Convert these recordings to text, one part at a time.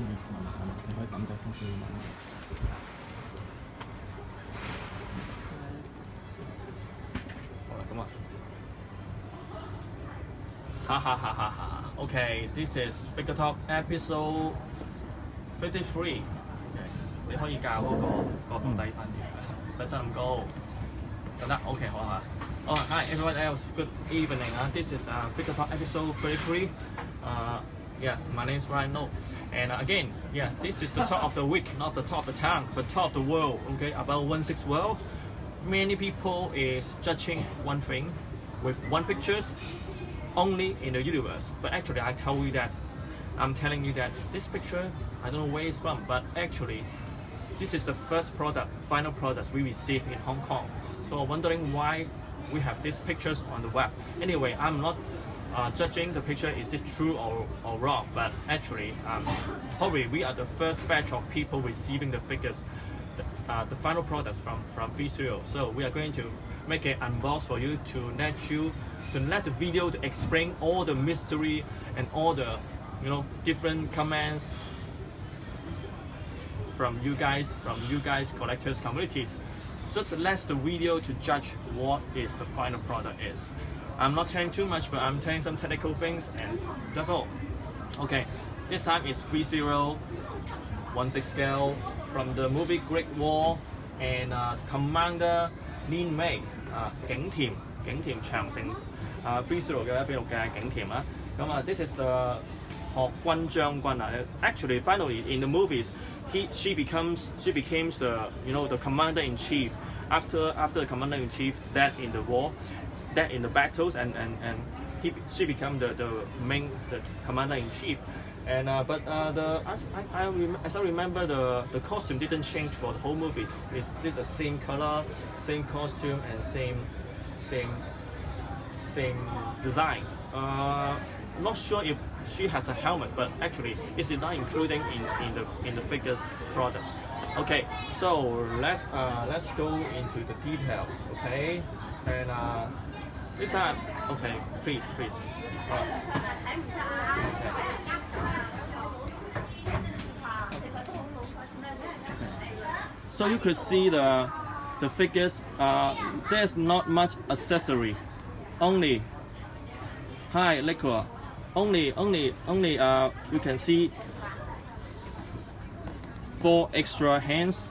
你聞係嘛？你可以感覺風水嘛。好啦，咁啊，哈哈哈哈哈！OK，this is Figure Talk episode fifty three。你可以教嗰個角度低翻啲，使身咁高，得唔得？OK，好啊。Oh, hi everyone else. Good evening. Uh, this is uh, Figure Talk episode 33. Uh, yeah, my name is Ryan No. And uh, again, yeah, this is the top of the week, not the top of the town, but top of the world. Okay, about one six world. Many people is judging one thing with one pictures only in the universe. But actually, I tell you that I'm telling you that this picture I don't know where it's from, but actually, this is the first product, final product we received in Hong Kong. So wondering why we have these pictures on the web. Anyway, I'm not uh, judging the picture is it true or, or wrong, but actually, um, probably we are the first batch of people receiving the figures, the, uh, the final products from from Visual. So we are going to make an unbox for you to let you to let the video to explain all the mystery and all the you know different comments from you guys, from you guys collectors communities. Just let the video to judge what is the final product is. I'm not telling too much, but I'm telling some technical things, and that's all. Okay, this time is 30 16 scale from the movie Great Wall and uh, Commander Lin Mei 啊、景甜景甜长城啊 Free Zero 嘅一比六嘅景甜啦。咁啊，this is the 学军将军啊。Actually, finally in the movies, he she becomes she becomes the you know the commander in chief after after the commander in chief dead in the war, dead in the battles, and and and he she become the the main the commander in chief. And uh, but uh, the I, I, I as I remember the the costume didn't change for the whole movies. It's just the same color, same costume, and same same same designs. Uh, not sure if she has a helmet, but actually it's not including in, in the in the figures products. Okay, so let's uh, let's go into the details. Okay, and uh, this time, okay, please, please. So you could see the the figures. Uh, there's not much accessory, only. high liquor. Only, only, only. Uh, you can see four extra hands.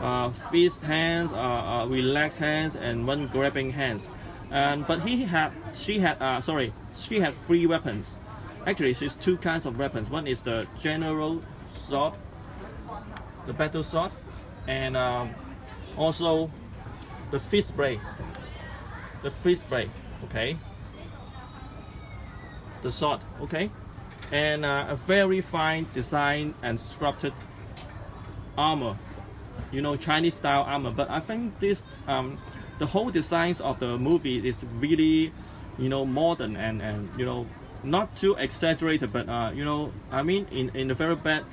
Uh, fist hands, uh, uh, relaxed hands, and one grabbing hands. And but he had, she had, uh, sorry, she had three weapons. Actually, she's two kinds of weapons. One is the general sword, the battle sword, and um, also the fist blade. The fist blade, okay. The sword, okay, and uh, a very fine design and sculpted armor. You know, Chinese style armor. But I think this, um, the whole designs of the movie is really, you know, modern and and you know, not too exaggerated. But uh, you know, I mean, in in the very bad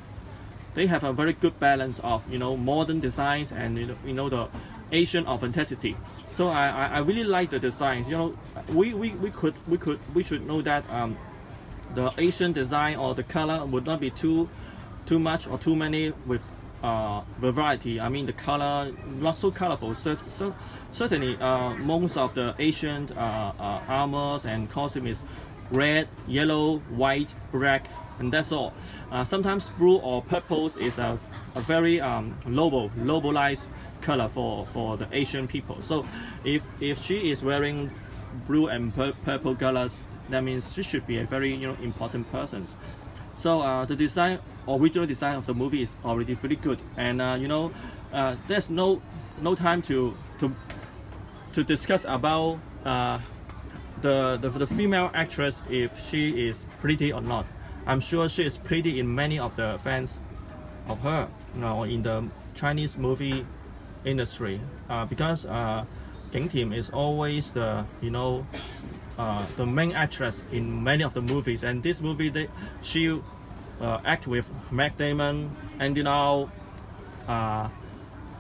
they have a very good balance of you know modern designs and you know, you know the Asian authenticity. So I, I, I really like the designs. You know, we, we, we could we could we should know that um, the Asian design or the color would not be too too much or too many with uh, variety. I mean the color not so colorful. So, so certainly uh, most of the Asian uh, uh, armors and costume is red, yellow, white, black, and that's all. Uh, sometimes blue or purple is a, a very um, noble, nobilized color for, for the Asian people. So if, if she is wearing blue and pur- purple colors, that means she should be a very you know important person. So uh, the design, original design of the movie is already pretty good, and uh, you know, uh, there's no no time to to to discuss about uh, the, the the female actress if she is pretty or not. I'm sure she is pretty in many of the fans of her, you know, in the Chinese movie industry, uh, because uh, Ging Tim is always the you know uh, the main actress in many of the movies, and this movie they, she uh, act with Matt Damon, Andy Lau, 啊、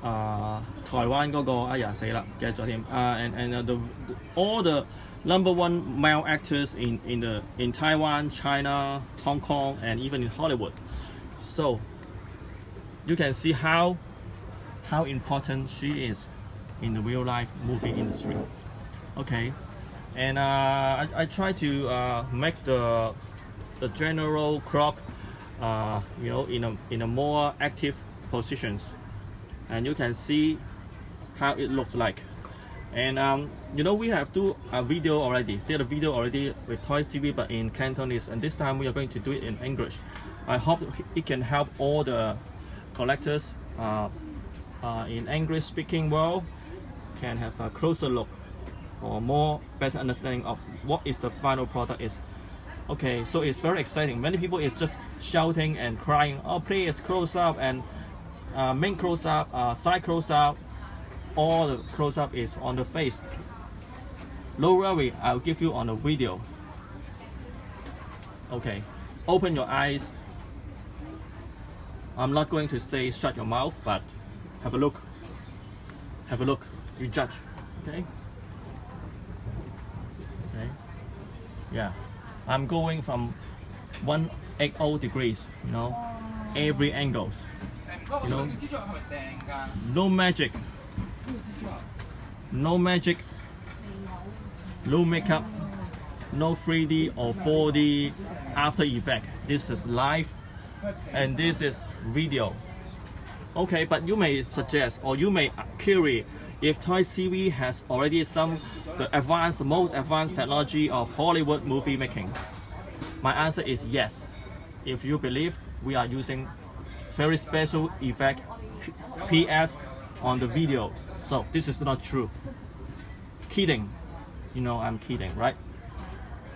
啊、台湾嗰、个哎呀死啦，记得咗添啊、and and uh, the, the all the number one male actors in, in the in Taiwan, China, Hong Kong, and even in Hollywood. So you can see how how important she is in the real life movie industry. Okay, and uh, I, I try to uh, make the the general clock, uh, you know, in a in a more active positions, and you can see how it looks like. And um, you know, we have do a video already, did a video already with Toys TV, but in Cantonese, and this time we are going to do it in English. I hope it can help all the collectors uh, uh, in English speaking world can have a closer look or more better understanding of what is the final product is. Okay, so it's very exciting. Many people is just shouting and crying, oh please close up and uh, main close up, uh, side close up, all the close up is on the face. No worry, I'll give you on the video. Okay, open your eyes. I'm not going to say shut your mouth, but have a look. Have a look. You judge. Okay. Okay. Yeah. I'm going from 180 degrees. You know, oh. every angles. You know, no magic. No magic. No makeup. No 3D or 4D after effect. This is live and this is video. Okay, but you may suggest or you may query if Toy TV has already some the advanced, most advanced technology of Hollywood movie making. My answer is yes. If you believe we are using very special effect PS on the videos. So this is not true. Kidding. You know I'm kidding, right?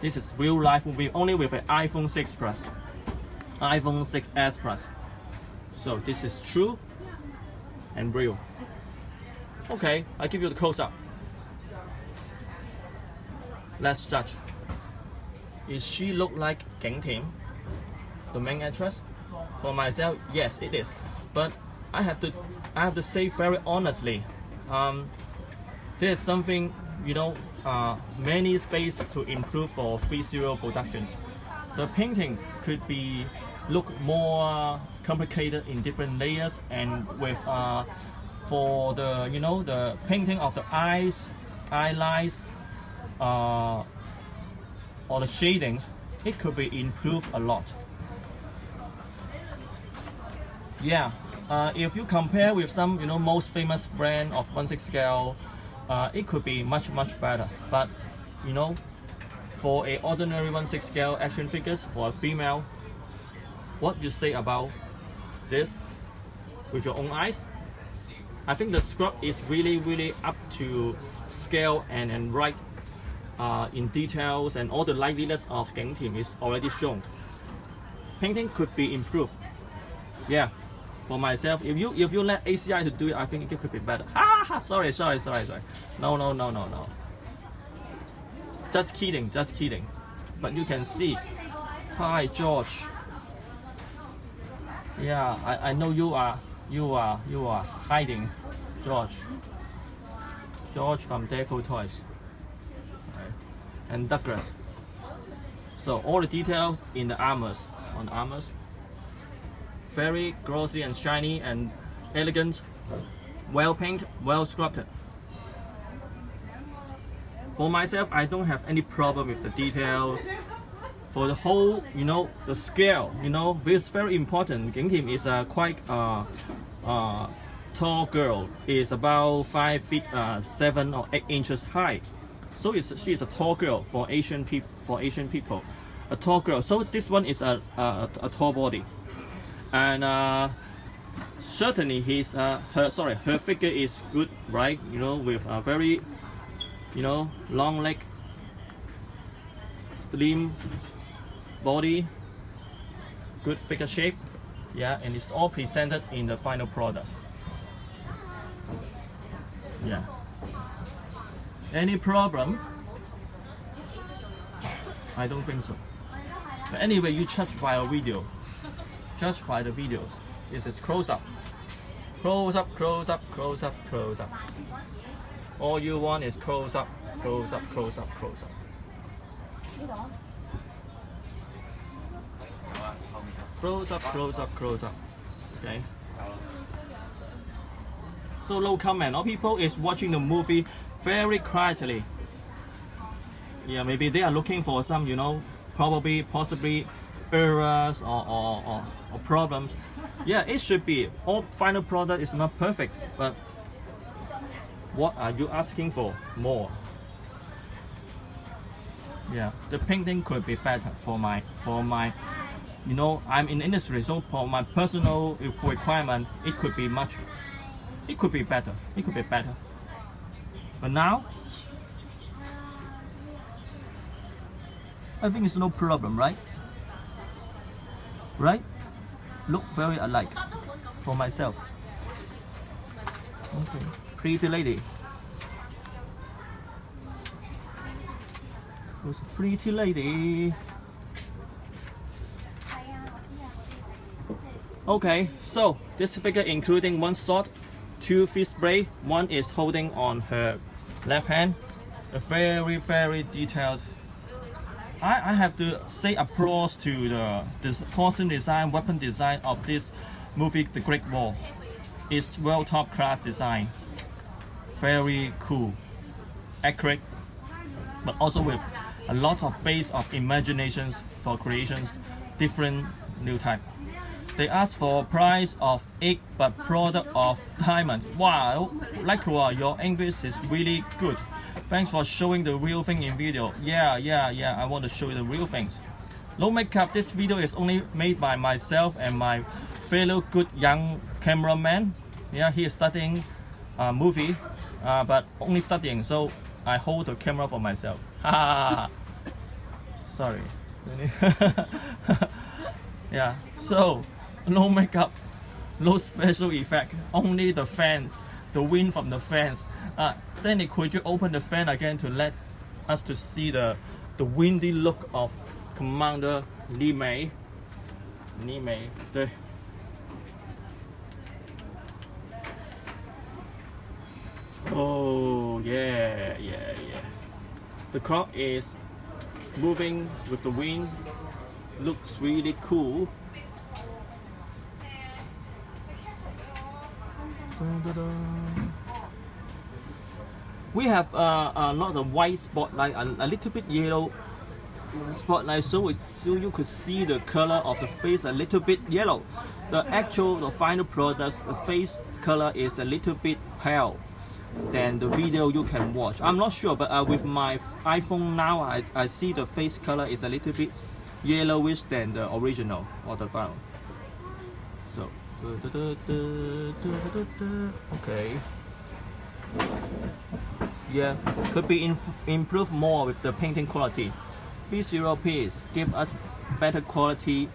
This is real life movie only with an iPhone 6 Plus. iPhone 6s Plus. So this is true and real. Okay, I give you the close up. Let's judge. Is she look like Ging Tim, the main actress? For myself, yes, it is. But I have to, I have to say very honestly, um, there's something you know, uh, many space to improve for free zero productions. The painting could be look more complicated in different layers and with uh, for the you know the painting of the eyes, eye lines, uh, or the shadings, it could be improved a lot. Yeah, uh, if you compare with some you know most famous brand of 1/6 scale, uh, it could be much much better. But you know, for a ordinary 1/6 scale action figures for a female, what do you say about this with your own eyes? I think the sculpt is really really up to scale and and right uh, in details and all the liveliness of Ging Tim is already shown. Painting could be improved. Yeah, for myself, if you if you let ACI to do it, I think it could be better. Ah, sorry, sorry, sorry, sorry. No, no, no, no, no. Just kidding, just kidding. But you can see. Hi, George. Yeah, I, I know you are you are you are hiding, George. George from Devil Toys. Right. And Douglas. So all the details in the armors on the armors very glossy and shiny and elegant, well painted, well sculpted. For myself, I don't have any problem with the details. For the whole, you know, the scale, you know, this is very important. Ging Tim is a quite uh, uh, tall girl. Is about five feet uh, seven or eight inches high. So it's, she is a tall girl for Asian people. For Asian people, a tall girl. So this one is a, a, a tall body and uh, certainly his uh, her sorry her figure is good right you know with a very you know long leg slim body good figure shape yeah and it's all presented in the final product yeah any problem I don't think so but anyway you check by a video Judge by the videos. This is close up. Close up, close up, close up, close up. All you want is close up Close up, close up, close up. Close up, close up, close up. Okay. So no comment. All people is watching the movie very quietly. Yeah, maybe they are looking for some, you know, probably, possibly errors or, or, or, or problems. Yeah, it should be. All final product is not perfect, but what are you asking for more? Yeah, the painting could be better for my for my you know I'm in industry so for my personal requirement it could be much it could be better it could be better. But now I think it's no problem right? Right? Look very alike for myself. Okay. Pretty lady. Who's a pretty lady Okay, so this figure including one sword, two fist blade, one is holding on her left hand. A very, very detailed. I, I have to say applause to the this costume design, weapon design of this movie, The Great Wall. It's well top class design. Very cool, accurate, but also with a lot of base of imaginations for creations, different new type. They ask for price of egg but product of diamond. Wow, like uh, your English is really good. Thanks for showing the real thing in video. Yeah, yeah, yeah, I want to show you the real things. No makeup, this video is only made by myself and my fellow good young cameraman. Yeah, he is studying uh, movie, uh, but only studying, so I hold the camera for myself. Sorry. yeah, so no makeup, no special effect, only the fan, the wind from the fans. Uh, Stanley, could you open the fan again to let us to see the the windy look of Commander Li Mei? Li Mei, 对。Oh yeah, yeah, yeah. The clock is moving with the wind. Looks really cool. We have uh, a lot of white spotlight, a, a little bit yellow spotlight, so it, so you could see the color of the face a little bit yellow. The actual, the final product, the face color is a little bit pale than the video you can watch. I'm not sure, but uh, with my iPhone now, I, I see the face color is a little bit yellowish than the original or the final. Okay. Yeah, could be improved more with the painting quality. V0Ps give us better quality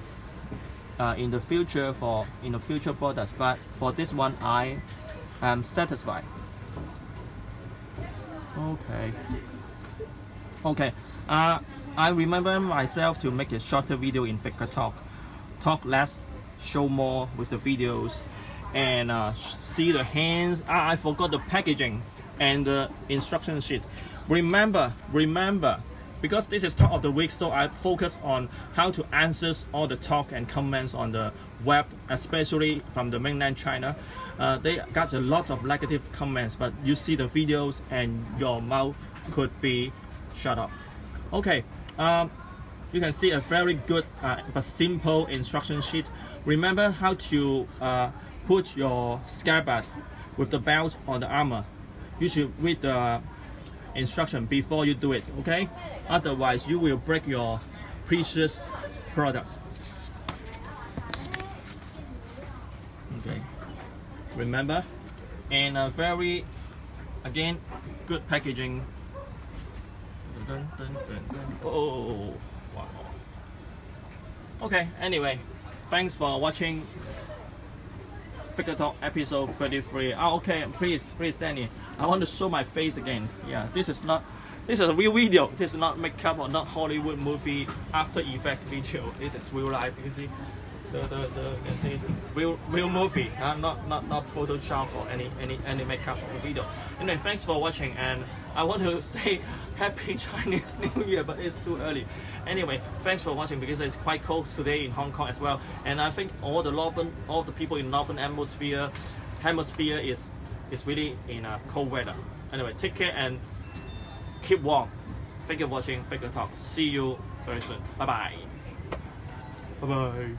uh, in the future for in the future products, but for this one, I am satisfied. Okay. Okay. Uh, I remember myself to make a shorter video in Figure Talk. Talk less, show more with the videos, and uh, see the hands. Ah, I forgot the packaging and the instruction sheet. Remember, remember, because this is talk of the week, so I focus on how to answer all the talk and comments on the web, especially from the mainland China. Uh, they got a lot of negative comments, but you see the videos and your mouth could be shut up. Okay, um, you can see a very good uh, but simple instruction sheet. Remember how to uh, put your scabbard with the belt on the armor. You should read the instruction before you do it, okay? Otherwise, you will break your precious products. Okay, remember? And a very, again, good packaging. Dun, dun, dun. Oh, wow. Okay, anyway, thanks for watching Figure Talk episode 33. Oh, okay, please, please, Danny. I want to show my face again. Yeah, this is not, this is a real video. This is not makeup or not Hollywood movie after effect video. This is real life, you see. The, the, the you can see real real movie, uh, not not not Photoshop or any any any makeup or video. Anyway, thanks for watching, and I want to say Happy Chinese New Year, but it's too early. Anyway, thanks for watching because it's quite cold today in Hong Kong as well, and I think all the northern all the people in northern hemisphere hemisphere is is really in a cold weather. Anyway, take care and keep warm. Thank you for watching Figure Talk. See you very soon. Bye bye. Bye bye.